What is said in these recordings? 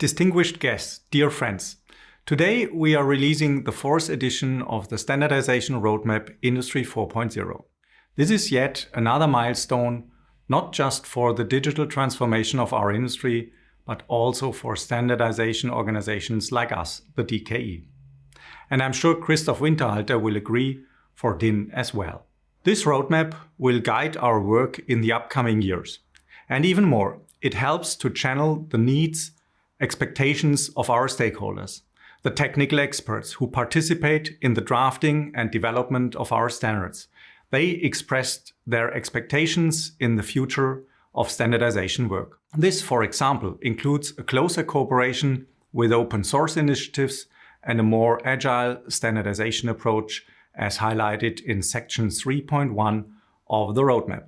Distinguished guests, dear friends, today we are releasing the fourth edition of the Standardization Roadmap Industry 4.0. This is yet another milestone, not just for the digital transformation of our industry, but also for standardization organizations like us, the DKE. And I'm sure Christoph Winterhalter will agree for DIN as well. This roadmap will guide our work in the upcoming years. And even more, it helps to channel the needs, expectations of our stakeholders, the technical experts who participate in the drafting and development of our standards. They expressed their expectations in the future of standardization work. This, for example, includes a closer cooperation with open source initiatives and a more agile standardization approach as highlighted in section 3.1 of the roadmap.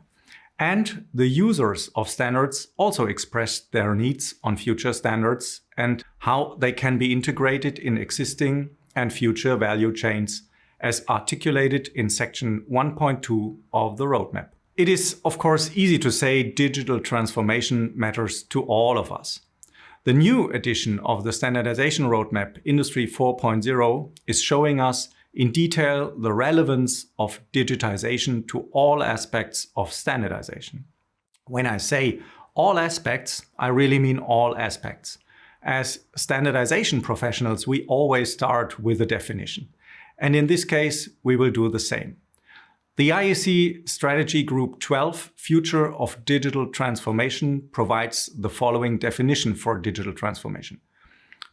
And the users of standards also expressed their needs on future standards and how they can be integrated in existing and future value chains as articulated in section 1.2 of the roadmap. It is, of course, easy to say digital transformation matters to all of us. The new edition of the Standardization Roadmap Industry 4.0 is showing us in detail the relevance of digitization to all aspects of standardization. When I say all aspects, I really mean all aspects. As standardization professionals, we always start with a definition. And in this case, we will do the same. The IEC Strategy Group 12, Future of Digital Transformation, provides the following definition for digital transformation.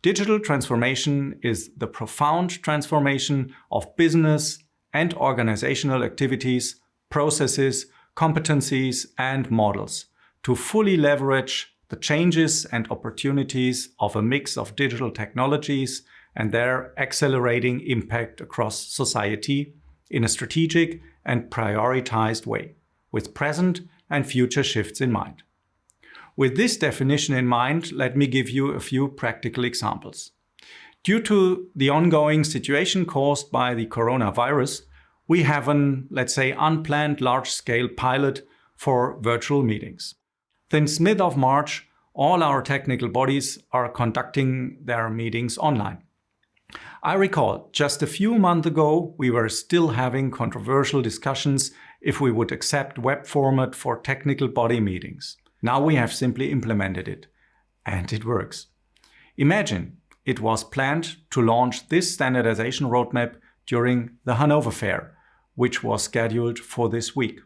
Digital transformation is the profound transformation of business and organizational activities, processes, competencies, and models to fully leverage the changes and opportunities of a mix of digital technologies and their accelerating impact across society in a strategic and prioritized way, with present and future shifts in mind. With this definition in mind, let me give you a few practical examples. Due to the ongoing situation caused by the coronavirus, we have an, let's say, unplanned large-scale pilot for virtual meetings. Since mid of March, all our technical bodies are conducting their meetings online. I recall just a few months ago, we were still having controversial discussions if we would accept web format for technical body meetings. Now we have simply implemented it. And it works. Imagine it was planned to launch this standardization roadmap during the Hanover Fair, which was scheduled for this week.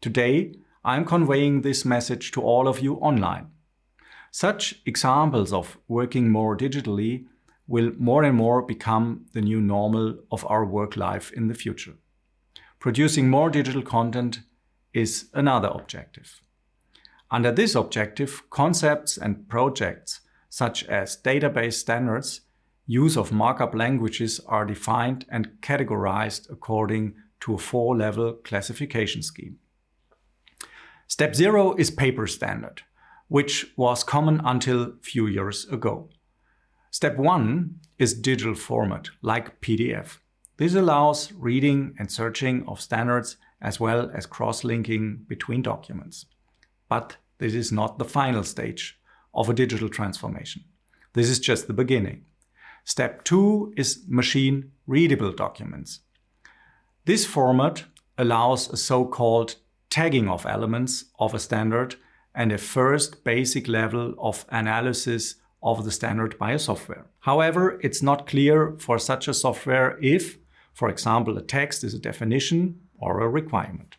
Today, I'm conveying this message to all of you online. Such examples of working more digitally will more and more become the new normal of our work life in the future. Producing more digital content is another objective. Under this objective, concepts and projects such as database standards, use of markup languages are defined and categorized according to a four-level classification scheme. Step zero is paper standard, which was common until few years ago. Step one is digital format, like PDF. This allows reading and searching of standards as well as cross-linking between documents. But this is not the final stage of a digital transformation. This is just the beginning. Step two is machine readable documents. This format allows a so-called tagging of elements of a standard and a first basic level of analysis of the standard by a software. However, it's not clear for such a software if, for example, a text is a definition or a requirement.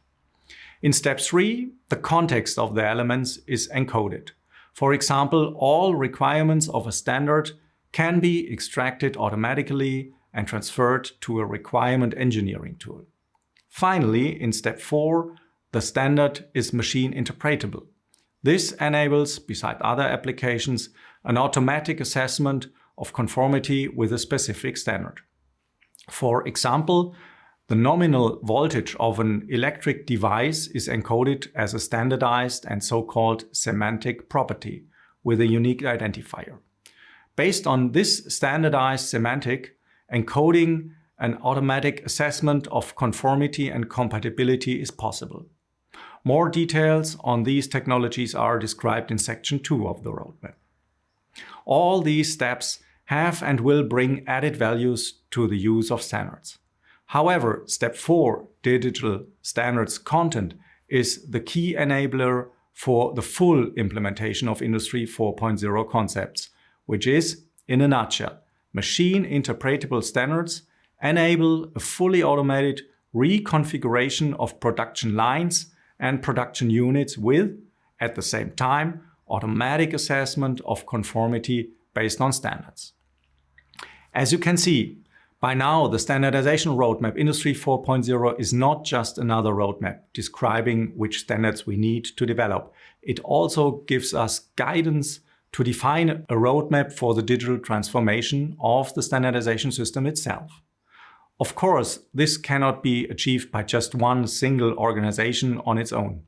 In step three, the context of the elements is encoded. For example, all requirements of a standard can be extracted automatically and transferred to a requirement engineering tool. Finally, in step four, the standard is machine interpretable. This enables, beside other applications, an automatic assessment of conformity with a specific standard. For example, the nominal voltage of an electric device is encoded as a standardized and so-called semantic property with a unique identifier. Based on this standardized semantic, encoding an automatic assessment of conformity and compatibility is possible. More details on these technologies are described in section 2 of the roadmap. All these steps have and will bring added values to the use of standards. However, step 4, digital standards content, is the key enabler for the full implementation of Industry 4.0 concepts, which is, in a nutshell, machine interpretable standards enable a fully automated reconfiguration of production lines and production units with, at the same time, automatic assessment of conformity based on standards. As you can see, by now the standardization roadmap Industry 4.0 is not just another roadmap describing which standards we need to develop. It also gives us guidance to define a roadmap for the digital transformation of the standardization system itself. Of course, this cannot be achieved by just one single organization on its own.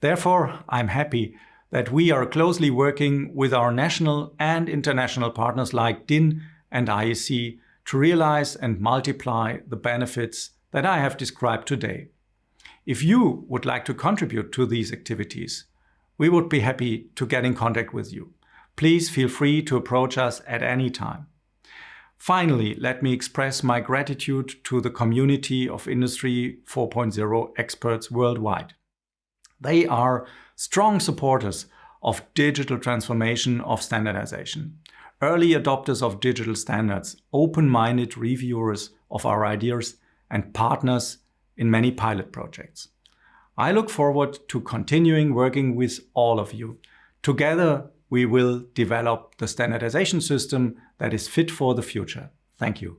Therefore, I'm happy that we are closely working with our national and international partners like DIN and IEC to realize and multiply the benefits that I have described today. If you would like to contribute to these activities, we would be happy to get in contact with you. Please feel free to approach us at any time. Finally, let me express my gratitude to the community of Industry 4.0 experts worldwide. They are strong supporters of digital transformation of standardization, early adopters of digital standards, open-minded reviewers of our ideas and partners in many pilot projects. I look forward to continuing working with all of you. Together, we will develop the standardization system that is fit for the future. Thank you.